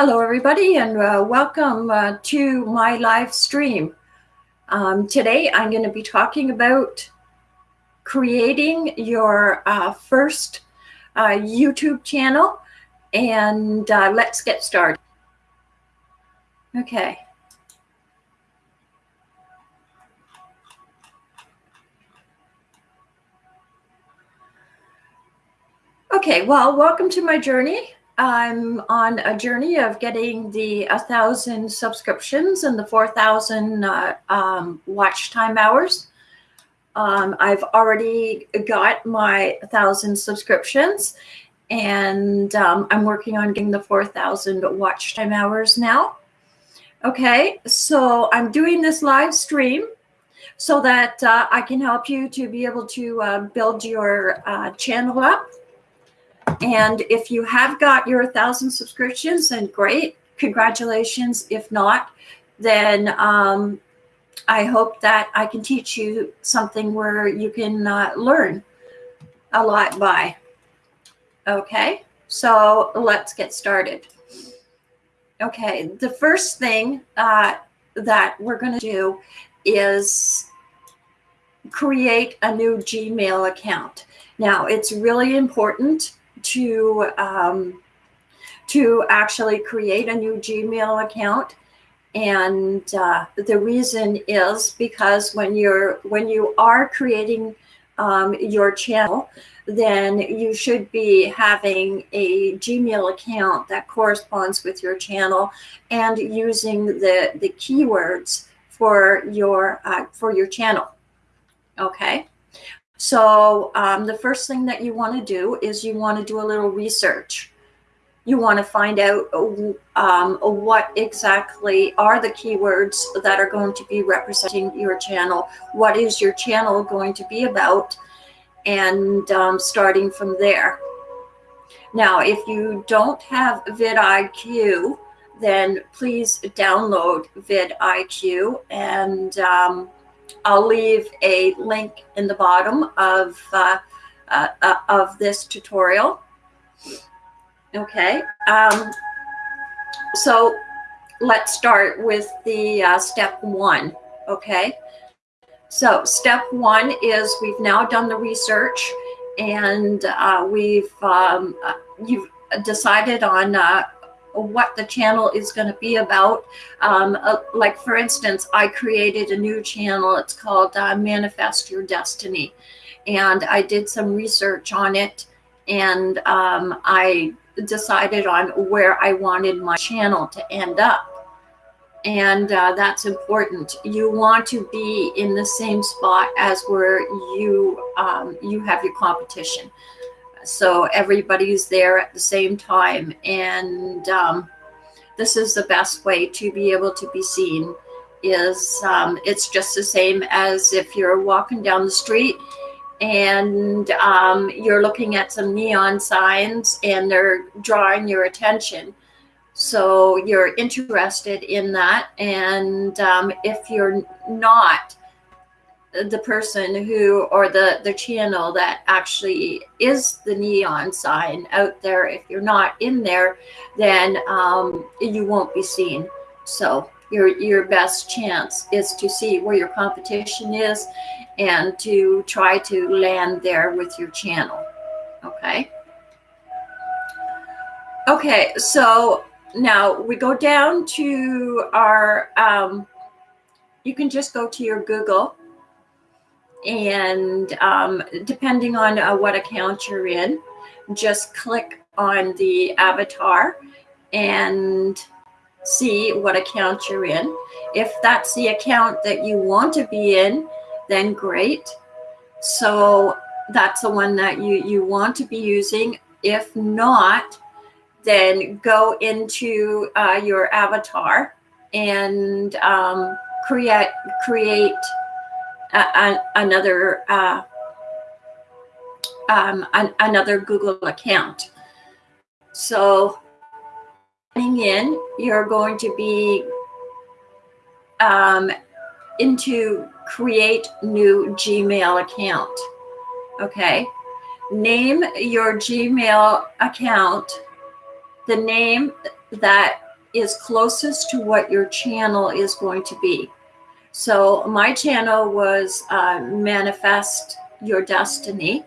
Hello, everybody, and uh, welcome uh, to my live stream. Um, today, I'm going to be talking about creating your uh, first uh, YouTube channel, and uh, let's get started. Okay. Okay, well, welcome to my journey. I'm on a journey of getting the 1,000 subscriptions and the 4,000 uh, um, watch time hours. Um, I've already got my 1,000 subscriptions and um, I'm working on getting the 4,000 watch time hours now. Okay, so I'm doing this live stream so that uh, I can help you to be able to uh, build your uh, channel up and if you have got your 1,000 subscriptions, then great. Congratulations. If not, then um, I hope that I can teach you something where you can uh, learn a lot by. Okay, so let's get started. Okay, the first thing uh, that we're going to do is create a new Gmail account. Now, it's really important to um, to actually create a new Gmail account. And uh, the reason is because when you're when you are creating um, your channel, then you should be having a Gmail account that corresponds with your channel and using the the keywords for your uh, for your channel. Okay. So um, the first thing that you want to do is you want to do a little research. You want to find out um, what exactly are the keywords that are going to be representing your channel. What is your channel going to be about? And um, starting from there. Now, if you don't have vidIQ, then please download vidIQ and um, I'll leave a link in the bottom of, uh, uh, uh, of this tutorial. Okay, um, so let's start with the uh, step one, okay? So step one is we've now done the research and uh, we've, um, uh, you've decided on what the channel is going to be about. Um, uh, like, for instance, I created a new channel. It's called uh, Manifest Your Destiny. And I did some research on it. And um, I decided on where I wanted my channel to end up. And uh, that's important. You want to be in the same spot as where you um, you have your competition so everybody's there at the same time and um, this is the best way to be able to be seen is um, it's just the same as if you're walking down the street and um, you're looking at some neon signs and they're drawing your attention. So you're interested in that and um, if you're not the person who or the the channel that actually is the neon sign out there. If you're not in there then um, you won't be seen. So your your best chance is to see where your competition is and to try to land there with your channel. Okay? Okay so now we go down to our um, you can just go to your Google and um, depending on uh, what account you're in, just click on the avatar and see what account you're in. If that's the account that you want to be in, then great. So that's the one that you, you want to be using. If not, then go into uh, your avatar and um, create create another uh, um, an, another Google account. So coming in, you're going to be um, into create new Gmail account. Okay. Name your Gmail account the name that is closest to what your channel is going to be. So my channel was uh, Manifest Your Destiny.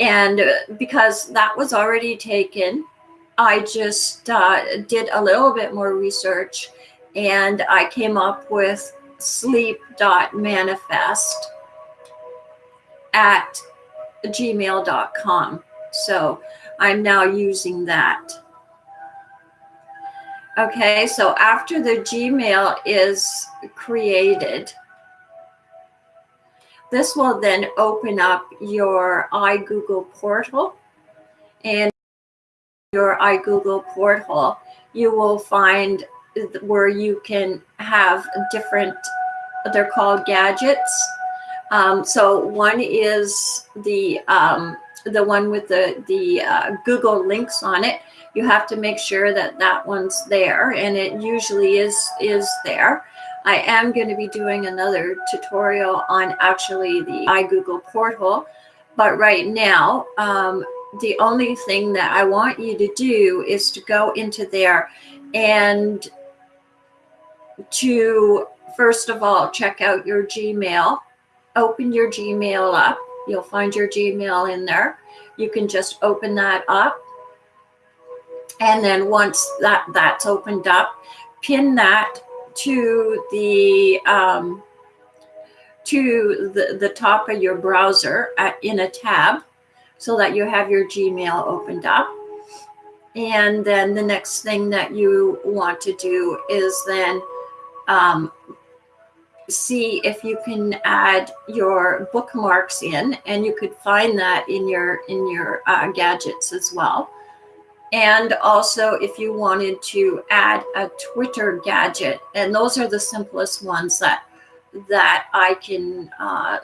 And uh, because that was already taken, I just uh, did a little bit more research and I came up with sleep.manifest at gmail.com. So I'm now using that. Okay, so after the Gmail is created, this will then open up your iGoogle portal. And your iGoogle portal, you will find where you can have different, they're called gadgets. Um, so one is the um, the one with the the uh, Google links on it. You have to make sure that that one's there, and it usually is is there. I am going to be doing another tutorial on actually the iGoogle portal, but right now, um, the only thing that I want you to do is to go into there and to first of all check out your Gmail, open your Gmail up You'll find your Gmail in there. You can just open that up. And then once that that's opened up, pin that to the um, to the, the top of your browser at, in a tab so that you have your Gmail opened up. And then the next thing that you want to do is then um, see if you can add your bookmarks in and you could find that in your in your uh, gadgets as well. And also if you wanted to add a twitter gadget and those are the simplest ones that that i can uh,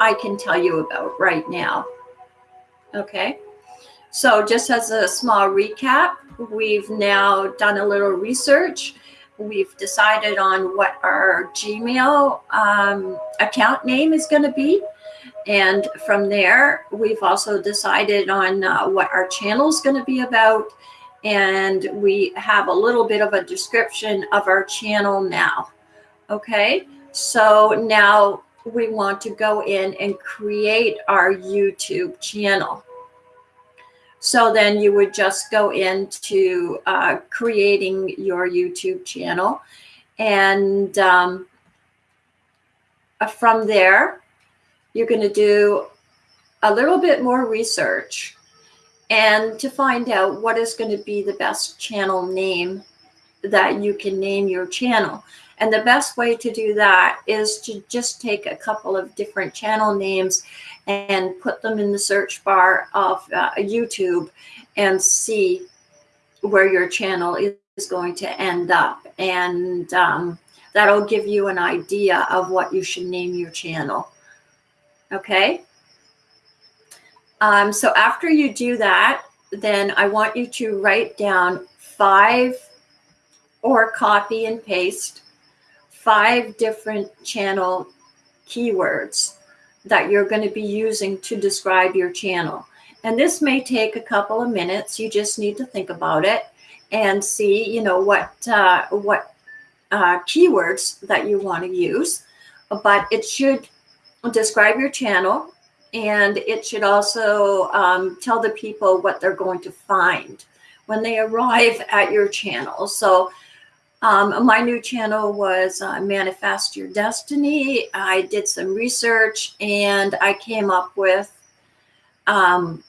i can tell you about right now. Okay? So just as a small recap we've now done a little research We've decided on what our Gmail um, account name is going to be. And from there, we've also decided on uh, what our channel is going to be about. And we have a little bit of a description of our channel now. Okay, so now we want to go in and create our YouTube channel. So then you would just go into uh, creating your YouTube channel. And um, from there, you're going to do a little bit more research and to find out what is going to be the best channel name that you can name your channel. And the best way to do that is to just take a couple of different channel names and put them in the search bar of uh, YouTube and see where your channel is going to end up. And um, that'll give you an idea of what you should name your channel. Okay. Um, so after you do that, then I want you to write down five or copy and paste five different channel keywords that you're going to be using to describe your channel. And this may take a couple of minutes. You just need to think about it and see, you know, what uh, what uh, keywords that you want to use. But it should describe your channel and it should also um, tell the people what they're going to find when they arrive at your channel. So um, my new channel was uh, Manifest Your Destiny. I did some research and I came up with um,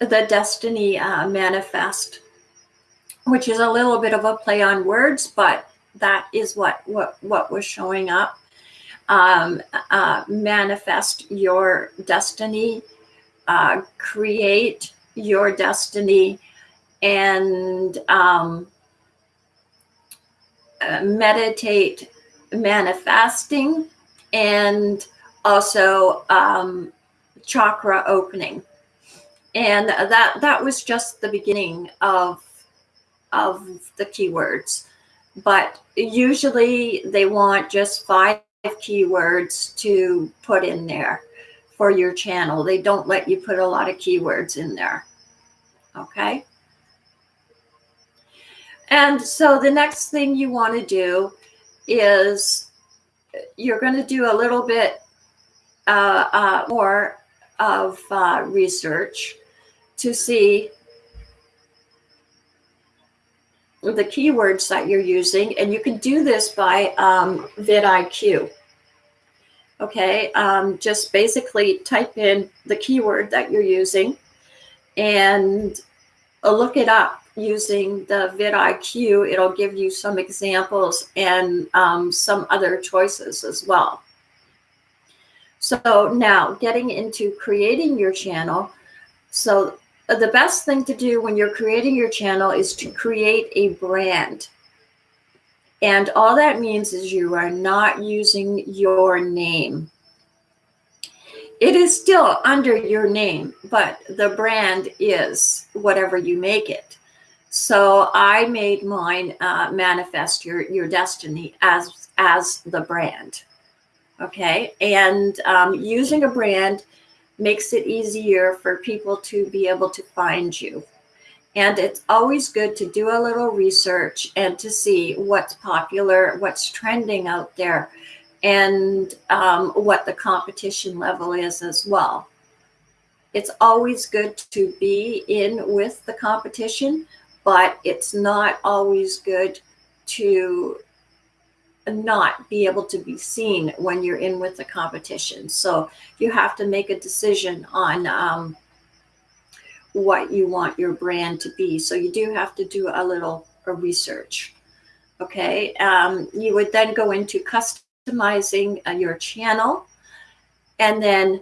the Destiny uh, Manifest, which is a little bit of a play on words, but that is what what what was showing up. Um, uh, manifest your destiny, uh, create your destiny, and um, uh, meditate manifesting and also um, chakra opening. And that that was just the beginning of of the keywords. But usually they want just five keywords to put in there for your channel. They don't let you put a lot of keywords in there. Okay. And so the next thing you want to do is you're going to do a little bit uh, uh, more of uh, research to see the keywords that you're using. And you can do this by um, vidIQ. Okay, um, just basically type in the keyword that you're using and look it up using the vidIQ. It'll give you some examples and um, some other choices as well. So now getting into creating your channel. So the best thing to do when you're creating your channel is to create a brand. And all that means is you are not using your name. It is still under your name, but the brand is whatever you make it. So I made mine uh, manifest your your destiny as as the brand. Okay, and um, using a brand makes it easier for people to be able to find you. And it's always good to do a little research and to see what's popular, what's trending out there, and um, what the competition level is as well. It's always good to be in with the competition, but it's not always good to not be able to be seen when you're in with the competition. So you have to make a decision on um, what you want your brand to be. So you do have to do a little research. Okay. Um, you would then go into customizing uh, your channel and then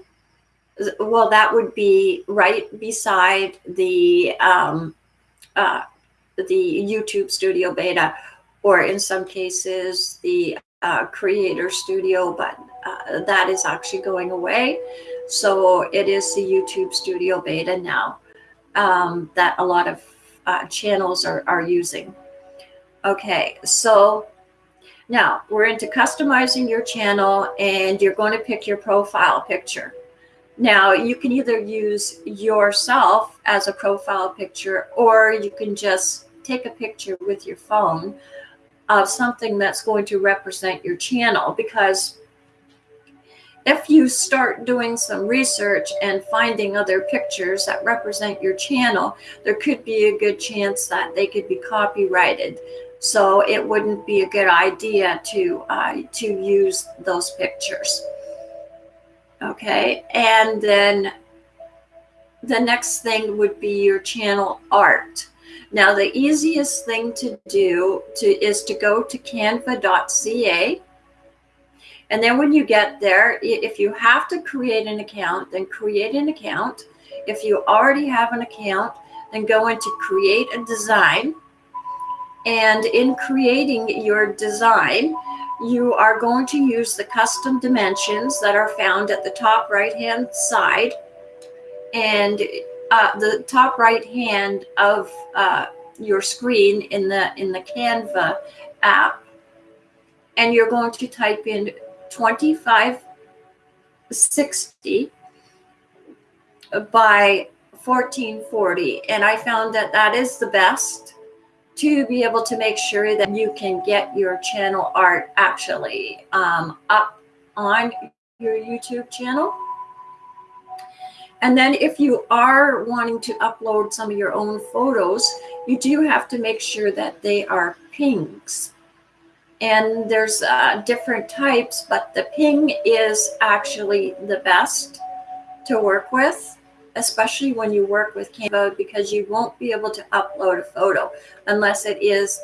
well, that would be right beside the um, uh, the YouTube Studio Beta or in some cases the uh, creator studio, but uh, that is actually going away. So it is the YouTube studio beta now um, that a lot of uh, channels are, are using. Okay, so now we're into customizing your channel and you're going to pick your profile picture. Now you can either use yourself as a profile picture or you can just take a picture with your phone of something that's going to represent your channel because if you start doing some research and finding other pictures that represent your channel, there could be a good chance that they could be copyrighted. So it wouldn't be a good idea to uh, to use those pictures. Okay, and then the next thing would be your channel art. Now, the easiest thing to do to, is to go to canva.ca. And then when you get there, if you have to create an account, then create an account. If you already have an account, then go into create a design. And in creating your design, you are going to use the custom dimensions that are found at the top right hand side. And uh, the top right hand of uh, your screen in the in the Canva app, and you're going to type in 2560 by 1440, and I found that that is the best to be able to make sure that you can get your channel art actually um, up on your YouTube channel. And then if you are wanting to upload some of your own photos, you do have to make sure that they are PNGs. And there's uh, different types, but the PNG is actually the best to work with, especially when you work with Canva, because you won't be able to upload a photo unless it is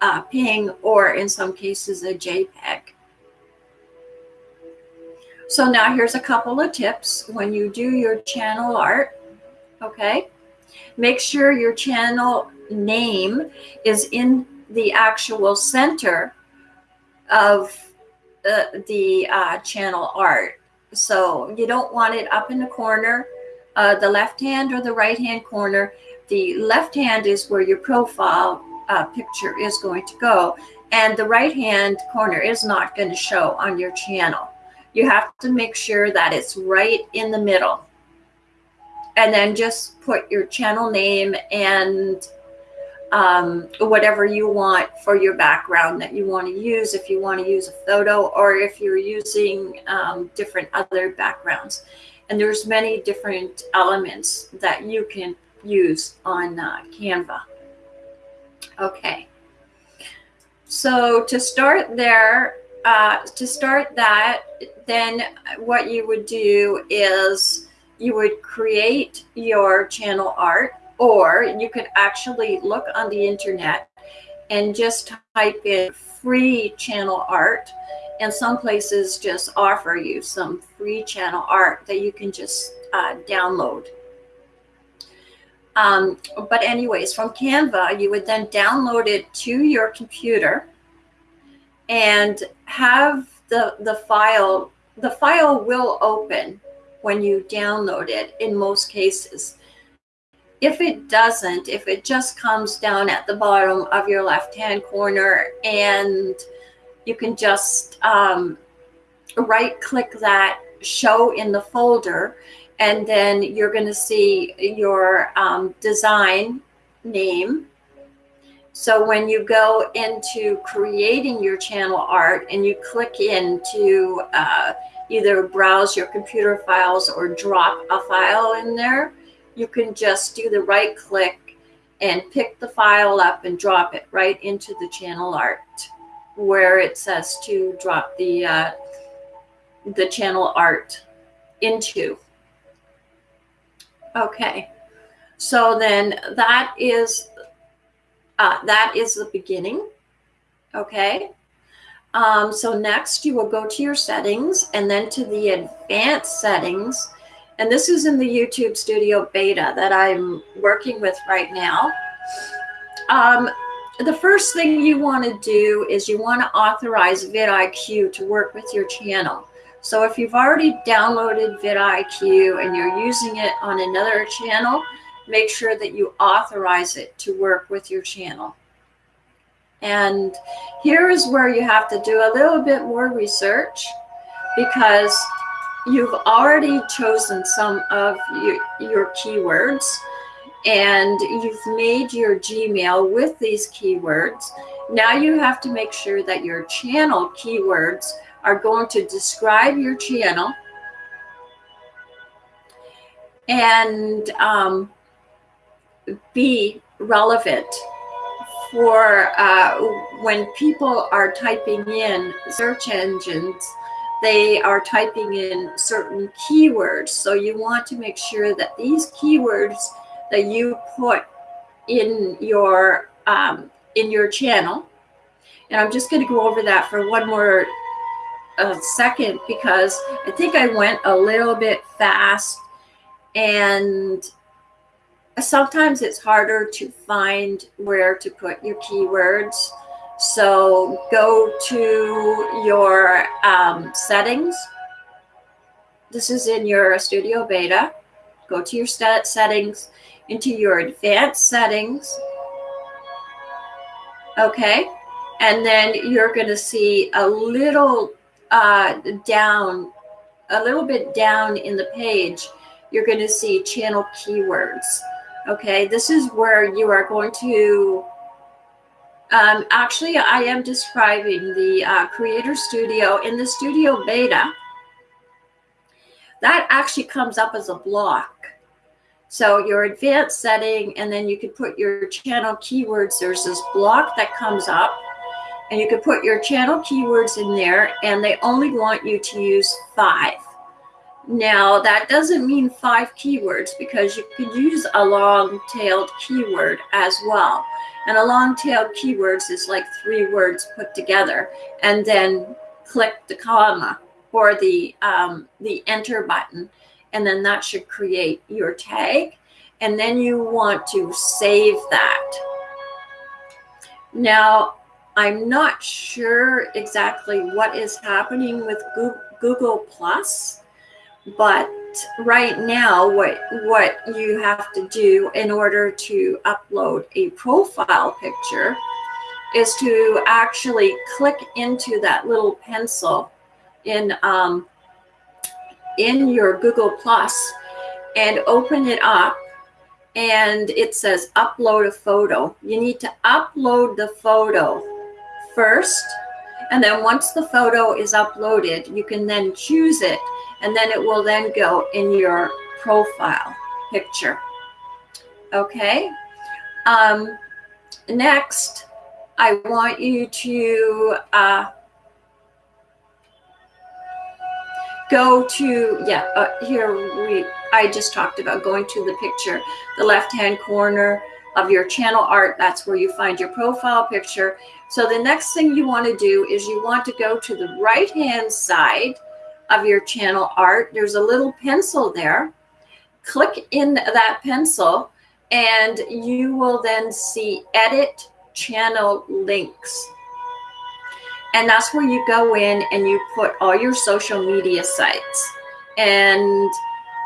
a PNG or in some cases a JPEG. So now here's a couple of tips when you do your channel art, okay? Make sure your channel name is in the actual center of uh, the uh, channel art. So you don't want it up in the corner, uh, the left hand or the right hand corner. The left hand is where your profile uh, picture is going to go. And the right hand corner is not going to show on your channel you have to make sure that it's right in the middle. And then just put your channel name and um, whatever you want for your background that you want to use, if you want to use a photo or if you're using um, different other backgrounds. And there's many different elements that you can use on uh, Canva. Okay. So to start there, uh, to start that, then what you would do is you would create your channel art or you could actually look on the internet and just type in free channel art and some places just offer you some free channel art that you can just uh, download. Um, but anyways from canva you would then download it to your computer and have the the file the file will open when you download it in most cases if it doesn't, if it just comes down at the bottom of your left-hand corner and you can just um, right-click that show in the folder and then you're going to see your um, design name. So when you go into creating your channel art and you click into uh, either browse your computer files or drop a file in there, you can just do the right click and pick the file up and drop it right into the channel art where it says to drop the uh, the channel art into. Okay, so then that is uh, that is the beginning. Okay, um, so next you will go to your settings and then to the advanced settings and this is in the YouTube Studio Beta that I'm working with right now. Um, the first thing you want to do is you want to authorize vidIQ to work with your channel. So if you've already downloaded vidIQ and you're using it on another channel, make sure that you authorize it to work with your channel. And here is where you have to do a little bit more research because you've already chosen some of your, your keywords and you've made your Gmail with these keywords. Now you have to make sure that your channel keywords are going to describe your channel and um, be relevant for uh, when people are typing in search engines they are typing in certain keywords. So you want to make sure that these keywords that you put in your um, in your channel, and I'm just going to go over that for one more uh, second because I think I went a little bit fast and sometimes it's harder to find where to put your keywords. So go to your um, settings. This is in your Studio Beta. Go to your settings, into your advanced settings. Okay. And then you're going to see a little uh, down, a little bit down in the page, you're going to see channel keywords. Okay. This is where you are going to um, actually, I am describing the uh, Creator Studio in the Studio Beta. That actually comes up as a block. So your advanced setting, and then you can put your channel keywords. There's this block that comes up, and you can put your channel keywords in there, and they only want you to use five. Now, that doesn't mean five keywords because you can use a long-tailed keyword as well. And a long-tailed keywords is like three words put together and then click the comma or the, um, the enter button. And then that should create your tag. And then you want to save that. Now, I'm not sure exactly what is happening with Google Plus, but right now what what you have to do in order to upload a profile picture is to actually click into that little pencil in um, in your Google Plus and open it up and it says upload a photo. You need to upload the photo first. And then once the photo is uploaded, you can then choose it and then it will then go in your profile picture. Okay. Um, next, I want you to uh, go to, yeah, uh, here we, I just talked about going to the picture, the left-hand corner of your channel art. That's where you find your profile picture. So the next thing you want to do is you want to go to the right-hand side of your channel art. There's a little pencil there. Click in that pencil and you will then see edit channel links. And that's where you go in and you put all your social media sites. And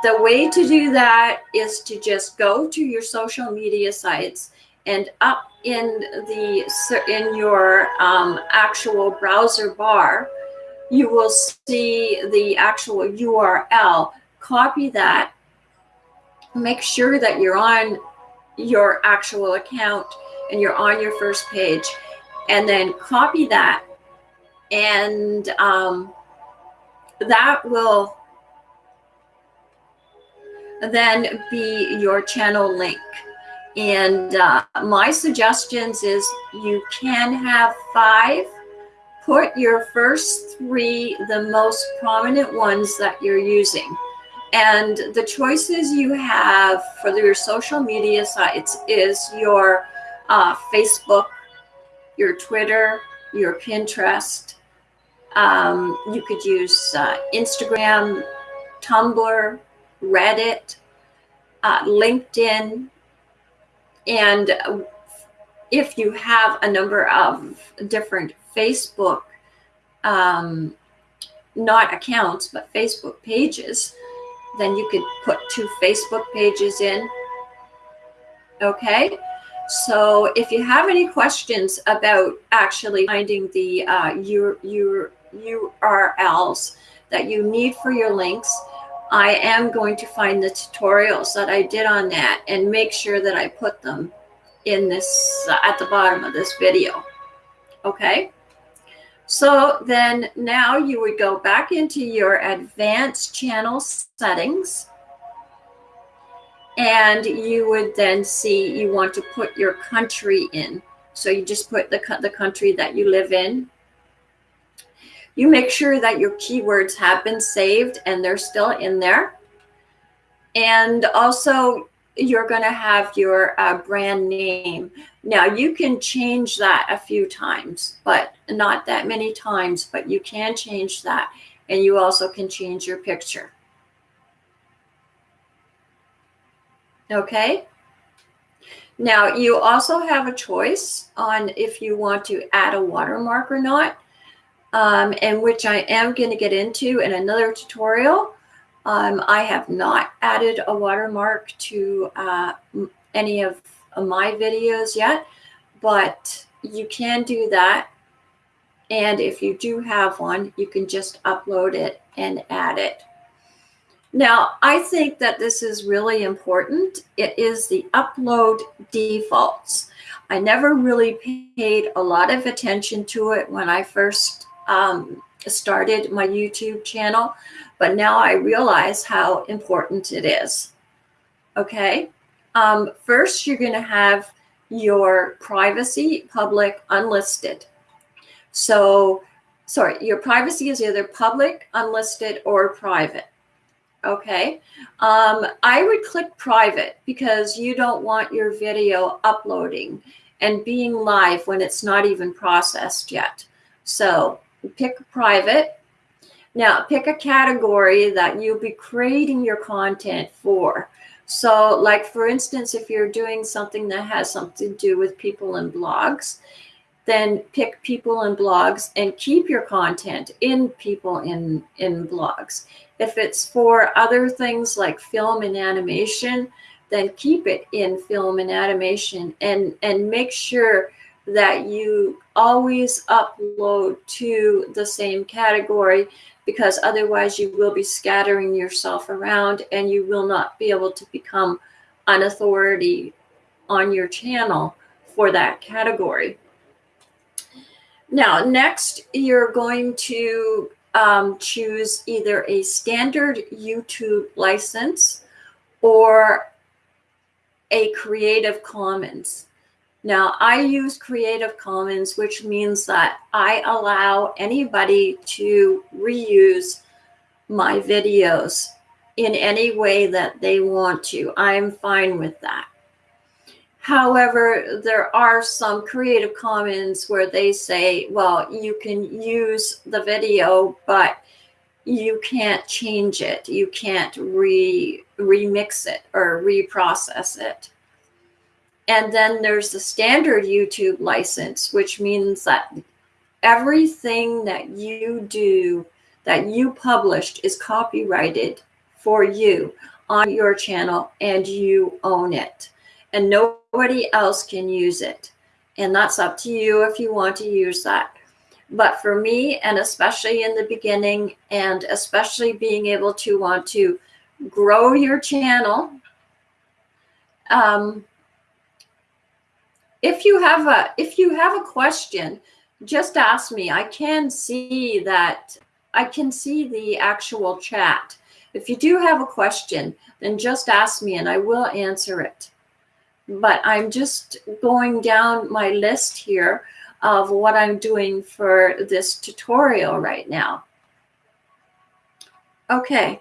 the way to do that is to just go to your social media sites and up in the in your um, actual browser bar, you will see the actual URL. Copy that. Make sure that you're on your actual account and you're on your first page and then copy that and um, that will then be your channel link and uh, my suggestions is you can have five put your first three the most prominent ones that you're using and the choices you have for your social media sites is your uh, Facebook, your Twitter, your Pinterest. Um, you could use uh, Instagram, Tumblr, Reddit, uh, LinkedIn. And if you have a number of different Facebook, um, not accounts, but Facebook pages, then you could put two Facebook pages in. Okay. So if you have any questions about actually finding the uh, your, your URLs that you need for your links, I am going to find the tutorials that I did on that and make sure that I put them in this uh, at the bottom of this video. Okay. So then now you would go back into your advanced channel settings and you would then see you want to put your country in. So you just put the, the country that you live in. You make sure that your keywords have been saved and they're still in there. And also you're going to have your uh, brand name. Now you can change that a few times, but not that many times, but you can change that. And you also can change your picture. Okay. Now you also have a choice on if you want to add a watermark or not, um, and which I am going to get into in another tutorial. Um, I have not added a watermark to uh, any of my videos yet, but you can do that. And if you do have one, you can just upload it and add it. Now, I think that this is really important. It is the upload defaults. I never really paid a lot of attention to it when I first um, started my YouTube channel, but now I realize how important it is. Okay. Um, first, you're going to have your privacy, public, unlisted. So, sorry, your privacy is either public, unlisted, or private. Okay. Um, I would click private because you don't want your video uploading and being live when it's not even processed yet. So pick private. Now pick a category that you'll be creating your content for. So like for instance, if you're doing something that has something to do with people and blogs, then pick people and blogs and keep your content in people in, in blogs. If it's for other things like film and animation, then keep it in film and animation and, and make sure that you always upload to the same category because otherwise you will be scattering yourself around and you will not be able to become an authority on your channel for that category. Now, next, you're going to um, choose either a standard YouTube license or a Creative Commons. Now, I use Creative Commons, which means that I allow anybody to reuse my videos in any way that they want to. I'm fine with that. However, there are some Creative Commons where they say, well, you can use the video, but you can't change it. You can't re remix it or reprocess it. And then there's the standard YouTube license, which means that everything that you do, that you published is copyrighted for you on your channel and you own it and nobody else can use it. And that's up to you if you want to use that. But for me, and especially in the beginning, and especially being able to want to grow your channel, um, if you have a if you have a question, just ask me. I can see that I can see the actual chat. If you do have a question, then just ask me and I will answer it but I'm just going down my list here of what I'm doing for this tutorial right now. Okay,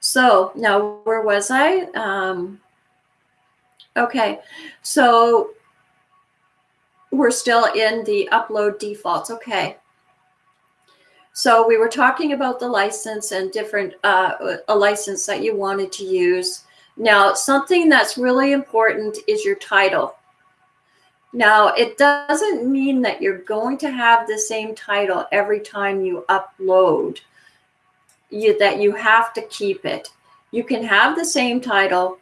so now where was I? Um, okay, so we're still in the upload defaults. Okay. So we were talking about the license and different, uh, a license that you wanted to use. Now, something that's really important is your title. Now, it doesn't mean that you're going to have the same title every time you upload, you, that you have to keep it. You can have the same title,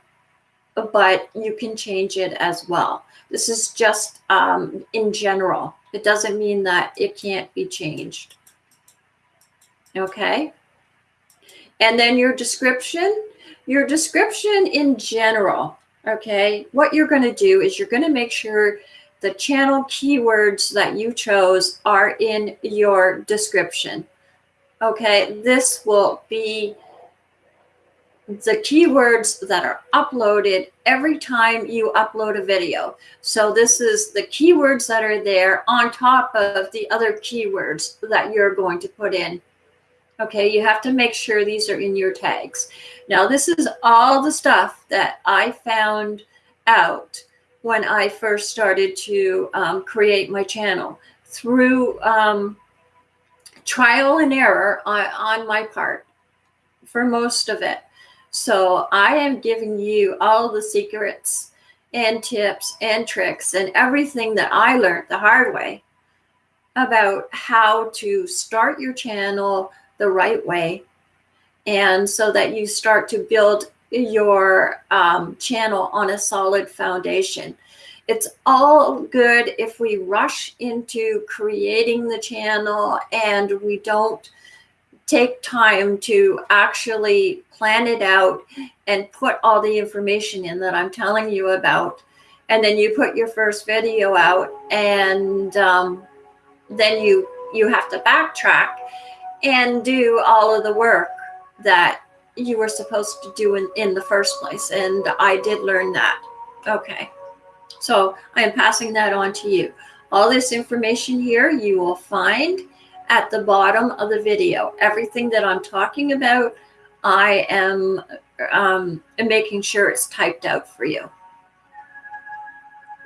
but you can change it as well. This is just um, in general. It doesn't mean that it can't be changed. Okay. And then your description, your description in general, okay, what you're going to do is you're going to make sure the channel keywords that you chose are in your description. Okay, this will be the keywords that are uploaded every time you upload a video. So this is the keywords that are there on top of the other keywords that you're going to put in. Okay, you have to make sure these are in your tags. Now, this is all the stuff that I found out when I first started to um, create my channel through um, trial and error on, on my part for most of it. So I am giving you all the secrets and tips and tricks and everything that I learned the hard way about how to start your channel, the right way. And so that you start to build your um, channel on a solid foundation. It's all good if we rush into creating the channel and we don't take time to actually plan it out and put all the information in that I'm telling you about. And then you put your first video out and um, then you you have to backtrack and do all of the work that you were supposed to do in, in the first place. And I did learn that. Okay. So I am passing that on to you. All this information here you will find at the bottom of the video. Everything that I'm talking about, I am um, making sure it's typed out for you.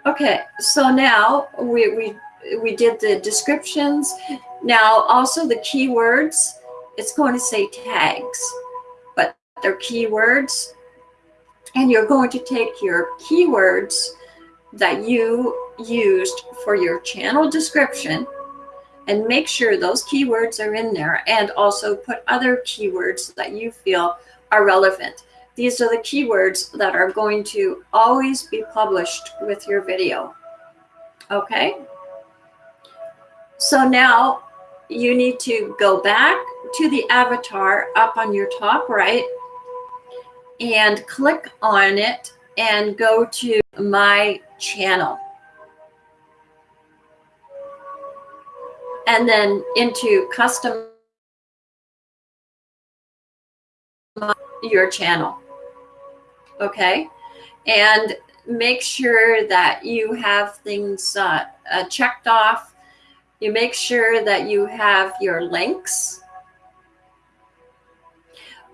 Okay, so now we, we, we did the descriptions now, also the keywords, it's going to say tags, but they're keywords. And you're going to take your keywords that you used for your channel description and make sure those keywords are in there and also put other keywords that you feel are relevant. These are the keywords that are going to always be published with your video. Okay. So now you need to go back to the avatar up on your top right and click on it and go to my channel. And then into custom your channel. Okay. And make sure that you have things uh, uh, checked off. You make sure that you have your links.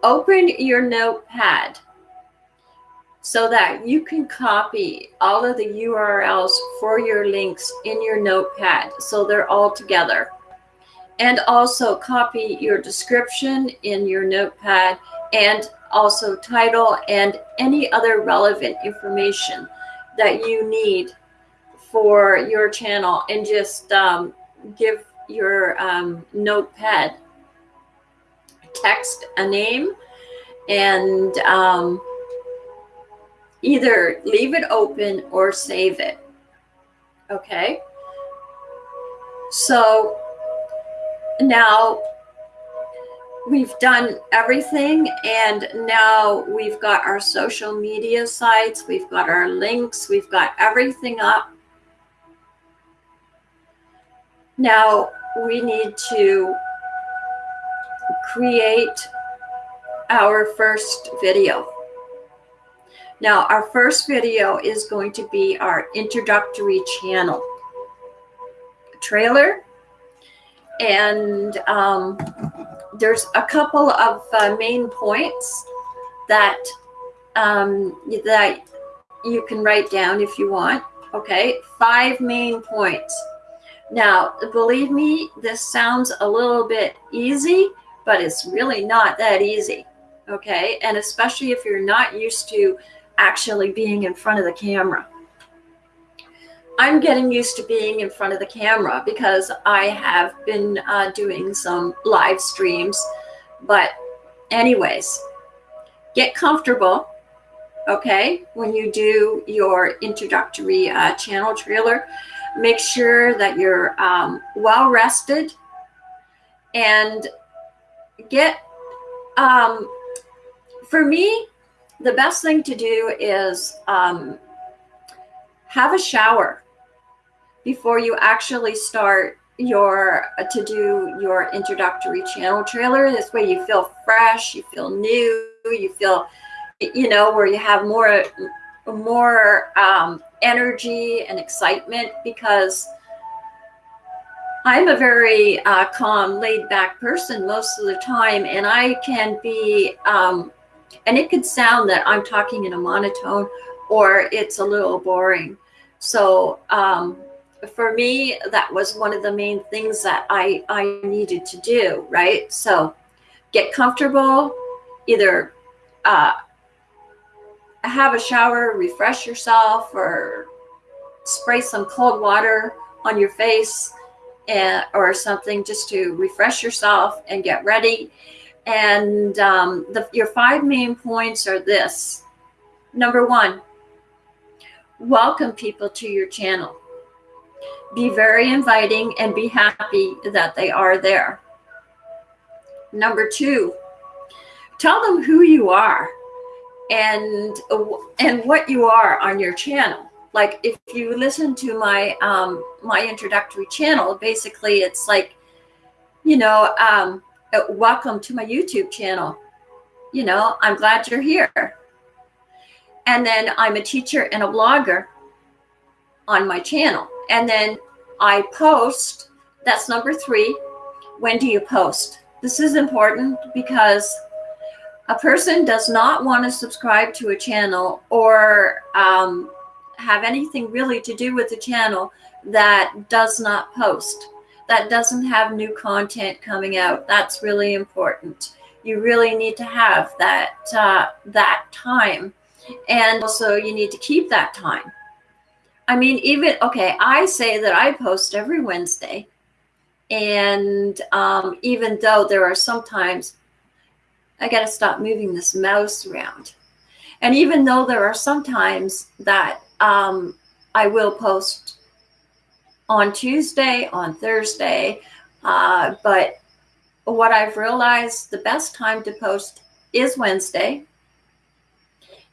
Open your notepad so that you can copy all of the URLs for your links in your notepad so they're all together. And also copy your description in your notepad and also title and any other relevant information that you need for your channel and just um, give your um, notepad text a name and um, either leave it open or save it. Okay. So now we've done everything and now we've got our social media sites we've got our links we've got everything up now we need to create our first video now our first video is going to be our introductory channel trailer and um, there's a couple of uh, main points that um, that you can write down if you want. Okay, five main points. Now, believe me, this sounds a little bit easy, but it's really not that easy. Okay, and especially if you're not used to actually being in front of the camera. I'm getting used to being in front of the camera because I have been uh, doing some live streams. But anyways, get comfortable, okay? When you do your introductory uh, channel trailer, make sure that you're um, well rested and get, um, for me, the best thing to do is um, have a shower before you actually start your uh, to do your introductory channel trailer. This way you feel fresh, you feel new, you feel, you know, where you have more, more um, energy and excitement because I'm a very uh, calm, laid back person most of the time. And I can be, um, and it could sound that I'm talking in a monotone or it's a little boring. So, um, for me, that was one of the main things that I, I needed to do, right? So get comfortable, either uh, have a shower, refresh yourself, or spray some cold water on your face and, or something just to refresh yourself and get ready. And um, the, your five main points are this. Number one, welcome people to your channel be very inviting and be happy that they are there. Number two, tell them who you are and and what you are on your channel. Like if you listen to my um, my introductory channel, basically it's like, you know, um, welcome to my YouTube channel. You know, I'm glad you're here. And then I'm a teacher and a blogger on my channel. And then I post, that's number three. When do you post? This is important because a person does not want to subscribe to a channel or um, have anything really to do with the channel that does not post, that doesn't have new content coming out. That's really important. You really need to have that, uh, that time. And also you need to keep that time. I mean, even, okay, I say that I post every Wednesday. And um, even though there are sometimes, I got to stop moving this mouse around. And even though there are sometimes that um, I will post on Tuesday, on Thursday, uh, but what I've realized the best time to post is Wednesday.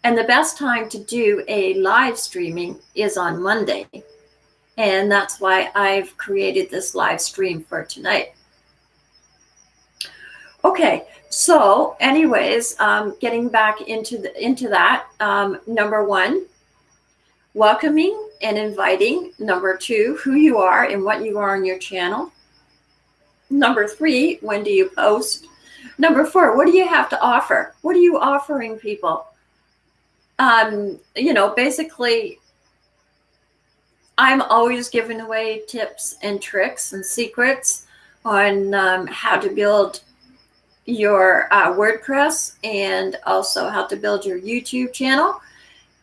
And the best time to do a live streaming is on Monday. And that's why I've created this live stream for tonight. Okay, so anyways, um, getting back into the, into that, um, number one, welcoming and inviting. Number two, who you are and what you are on your channel. Number three, when do you post? Number four, what do you have to offer? What are you offering people? Um, you know, basically, I'm always giving away tips and tricks and secrets on um, how to build your uh, WordPress and also how to build your YouTube channel.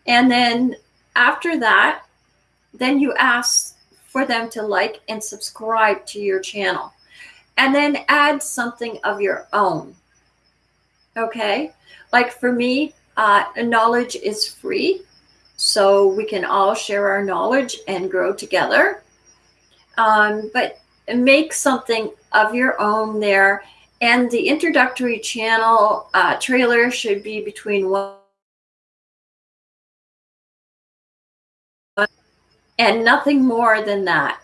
And then after that, then you ask for them to like and subscribe to your channel and then add something of your own. Okay. Like for me, uh, knowledge is free. So we can all share our knowledge and grow together. Um, but make something of your own there. And the introductory channel uh, trailer should be between one and nothing more than that.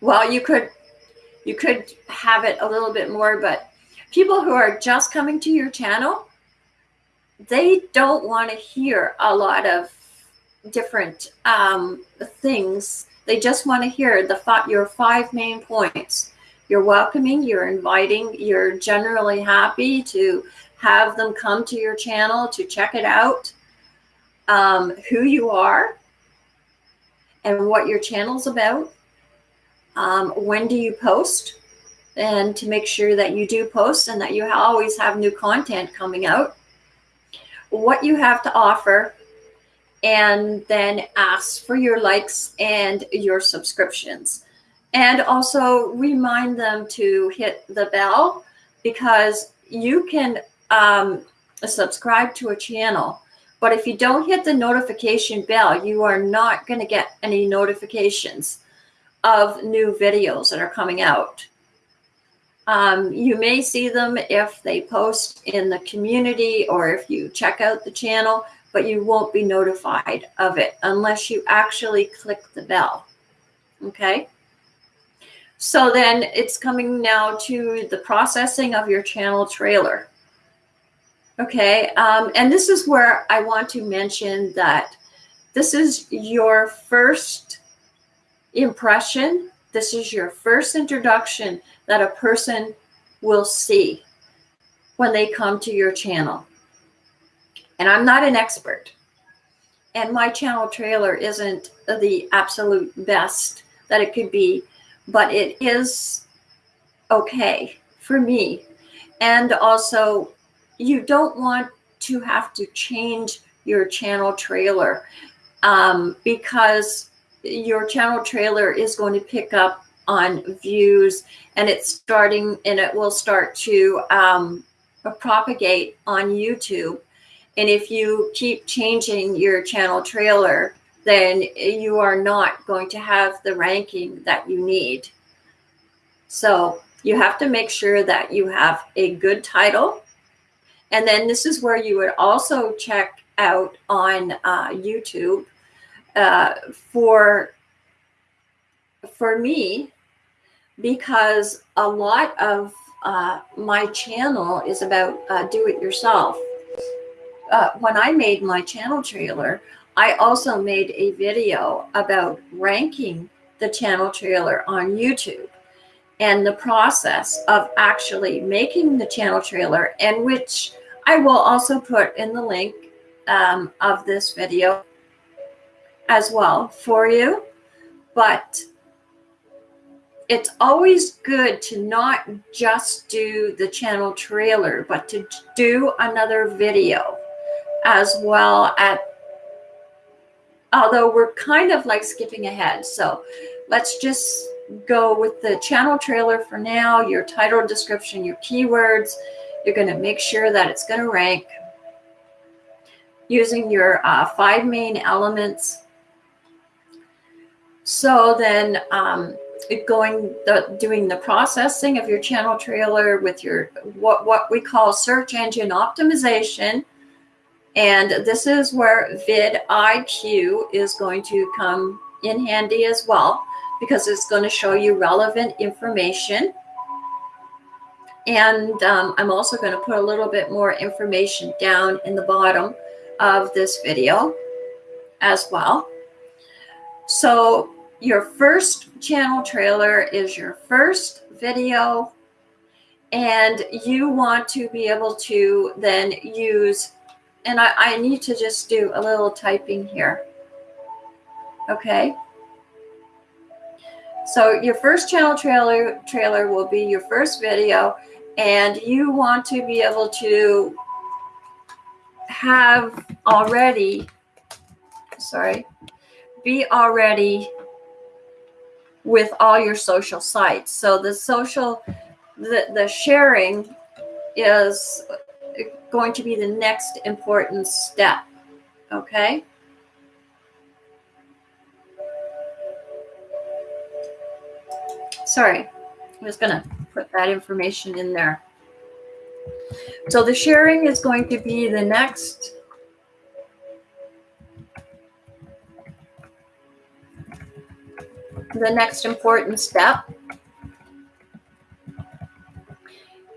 Well, you could you could have it a little bit more, but people who are just coming to your channel, they don't want to hear a lot of different um, things. They just want to hear the your five main points. You're welcoming, you're inviting, you're generally happy to have them come to your channel to check it out, um, who you are, and what your channel's about, um, when do you post? And to make sure that you do post and that you always have new content coming out. What you have to offer, and then ask for your likes and your subscriptions. And also remind them to hit the bell because you can um, subscribe to a channel. But if you don't hit the notification bell, you are not going to get any notifications of new videos that are coming out. Um, you may see them if they post in the community or if you check out the channel, but you won't be notified of it unless you actually click the bell. Okay. So then it's coming now to the processing of your channel trailer. Okay. Um, and this is where I want to mention that this is your first impression. This is your first introduction that a person will see when they come to your channel. And I'm not an expert. And my channel trailer isn't the absolute best that it could be, but it is okay for me. And also, you don't want to have to change your channel trailer um, because your channel trailer is going to pick up on views and it's starting and it will start to um, propagate on YouTube. And if you keep changing your channel trailer, then you are not going to have the ranking that you need. So you have to make sure that you have a good title. And then this is where you would also check out on uh, YouTube uh, for for me because a lot of uh, my channel is about uh, do it yourself. Uh, when I made my channel trailer, I also made a video about ranking the channel trailer on YouTube and the process of actually making the channel trailer and which I will also put in the link um, of this video as well for you. But it's always good to not just do the channel trailer, but to do another video as well at, although we're kind of like skipping ahead. So let's just go with the channel trailer for now, your title description, your keywords. You're going to make sure that it's going to rank using your uh, five main elements so then um, going the doing the processing of your channel trailer with your what what we call search engine optimization And this is where vidIQ is going to come in handy as well because it's going to show you relevant information. And um, I'm also going to put a little bit more information down in the bottom of this video as well. So your first channel trailer is your first video and you want to be able to then use, and I, I need to just do a little typing here. Okay. So your first channel trailer trailer will be your first video and you want to be able to have already, sorry, be already with all your social sites. So the social, the, the sharing is going to be the next important step. Okay. Sorry, I was to put that information in there. So the sharing is going to be the next the next important step.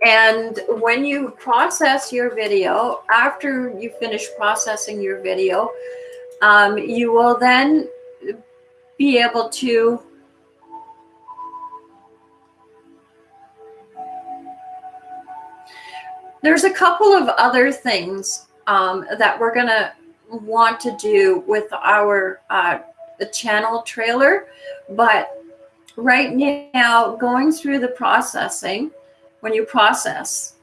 And when you process your video, after you finish processing your video, um, you will then be able to There's a couple of other things um, that we're going to want to do with our uh, channel trailer, but right now, going through the processing, when you process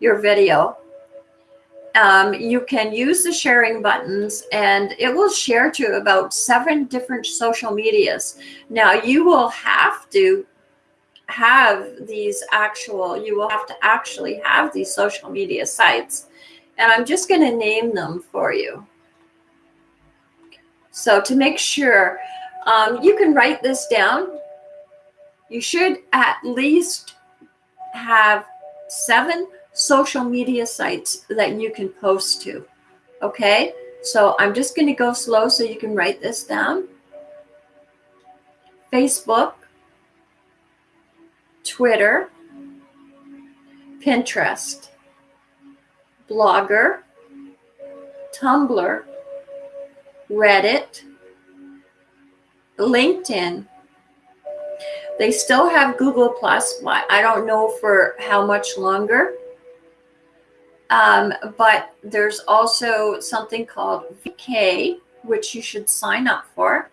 your video, um, you can use the sharing buttons and it will share to about seven different social medias. Now you will have to have these actual, you will have to actually have these social media sites. And I'm just going to name them for you. So to make sure, um, you can write this down. You should at least have seven social media sites that you can post to. Okay, so I'm just going to go slow so you can write this down. Facebook, Twitter, Pinterest, Blogger, Tumblr, Reddit, LinkedIn. They still have Google Plus. I don't know for how much longer. Um, but there's also something called VK, which you should sign up for.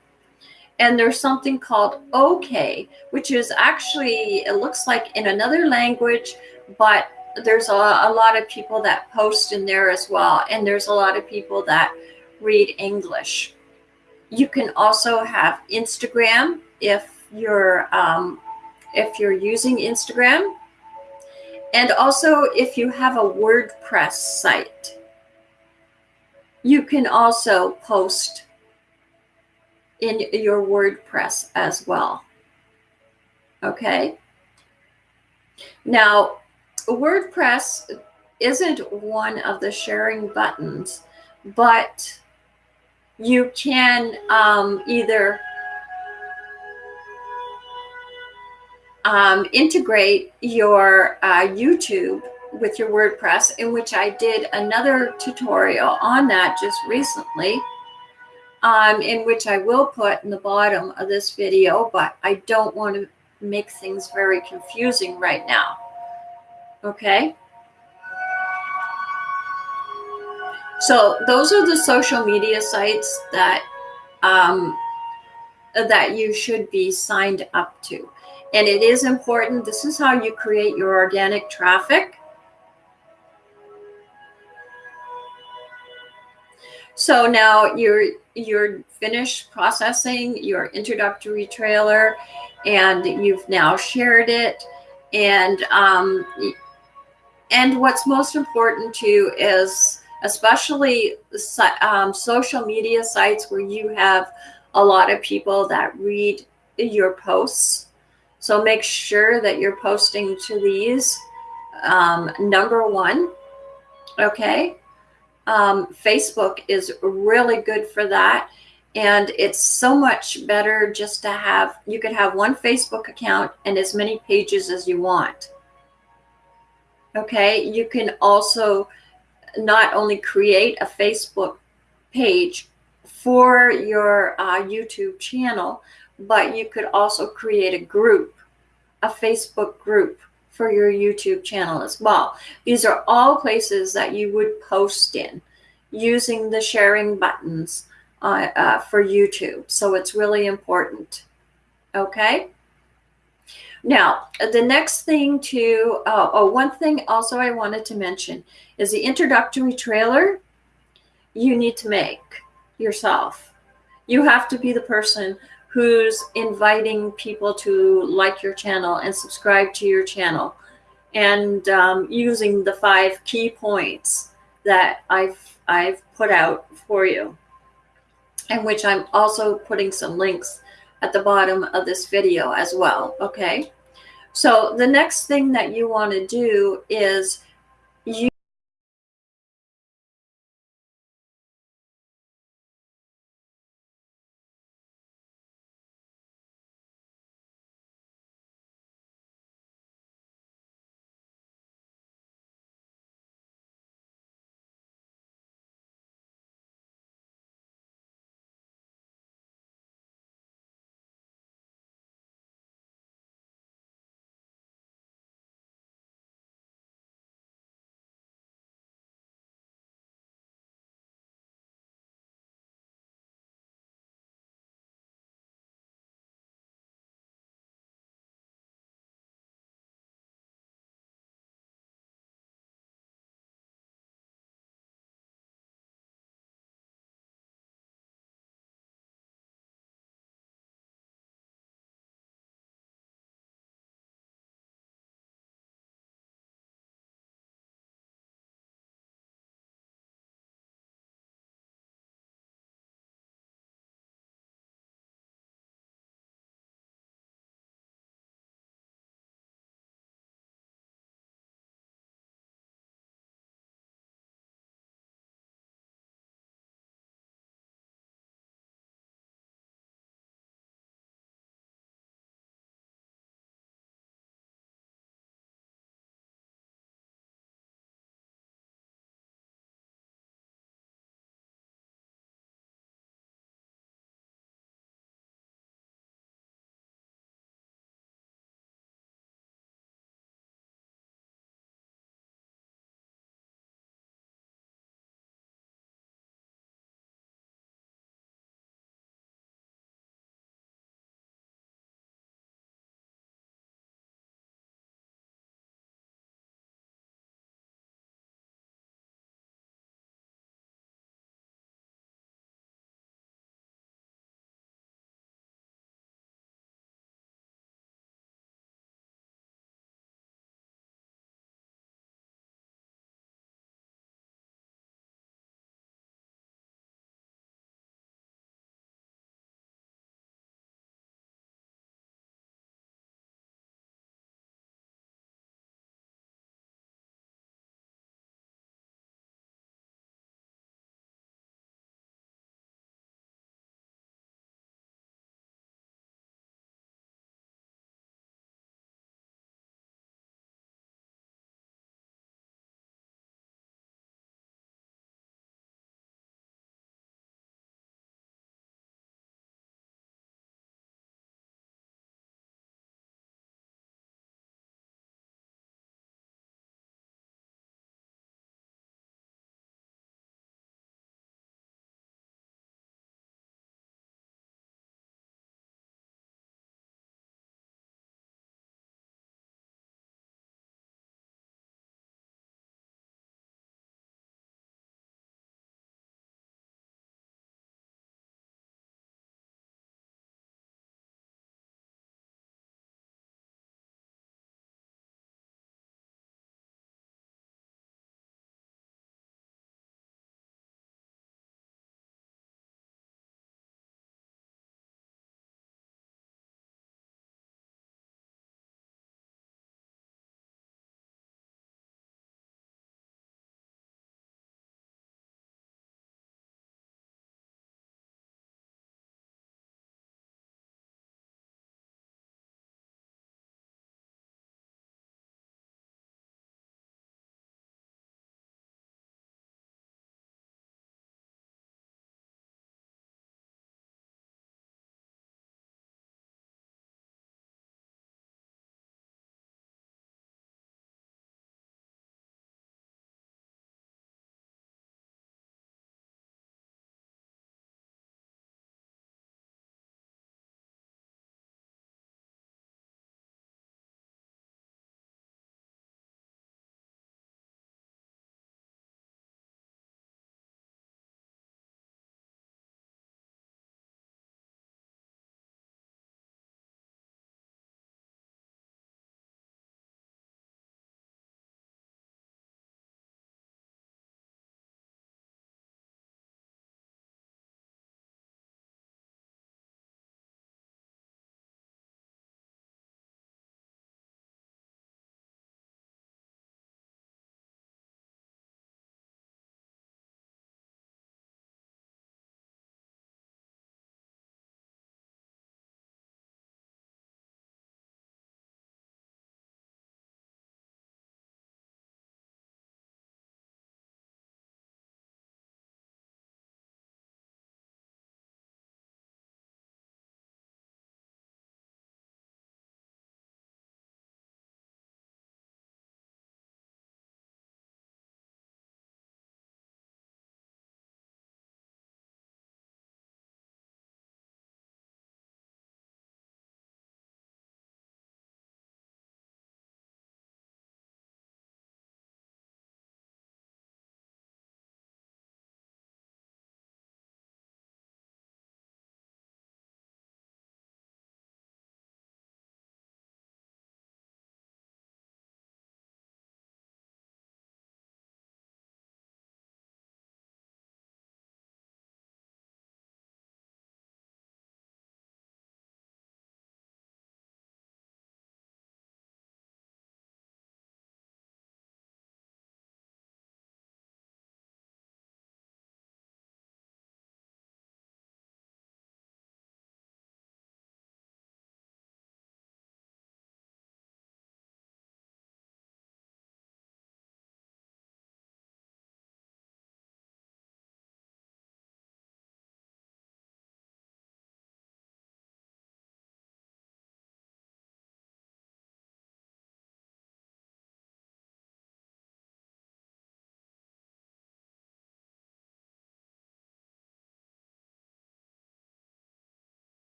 And there's something called OK, which is actually, it looks like in another language, but there's a, a lot of people that post in there as well. And there's a lot of people that read English. You can also have Instagram if you're um, if you're using Instagram. And also if you have a WordPress site, you can also post in your WordPress as well. Okay. Now, WordPress isn't one of the sharing buttons, but you can um, either um, integrate your uh, YouTube with your WordPress, in which I did another tutorial on that just recently um, in which I will put in the bottom of this video, but I don't want to make things very confusing right now. Okay. So those are the social media sites that um, that you should be signed up to. And it is important. This is how you create your organic traffic. So now you're you're finished processing your introductory trailer and you've now shared it. And um, and what's most important too is especially um, social media sites where you have a lot of people that read your posts. So make sure that you're posting to these um, number one okay Um, Facebook is really good for that. And it's so much better just to have, you could have one Facebook account and as many pages as you want. Okay, you can also not only create a Facebook page for your uh, YouTube channel, but you could also create a group, a Facebook group for your YouTube channel as well. These are all places that you would post in using the sharing buttons uh, uh, for YouTube. So it's really important. Okay. Now, the next thing to, uh, oh, one thing also I wanted to mention is the introductory trailer you need to make yourself. You have to be the person who's inviting people to like your channel and subscribe to your channel and um, using the five key points that I've, I've put out for you and which I'm also putting some links at the bottom of this video as well, okay? So the next thing that you want to do is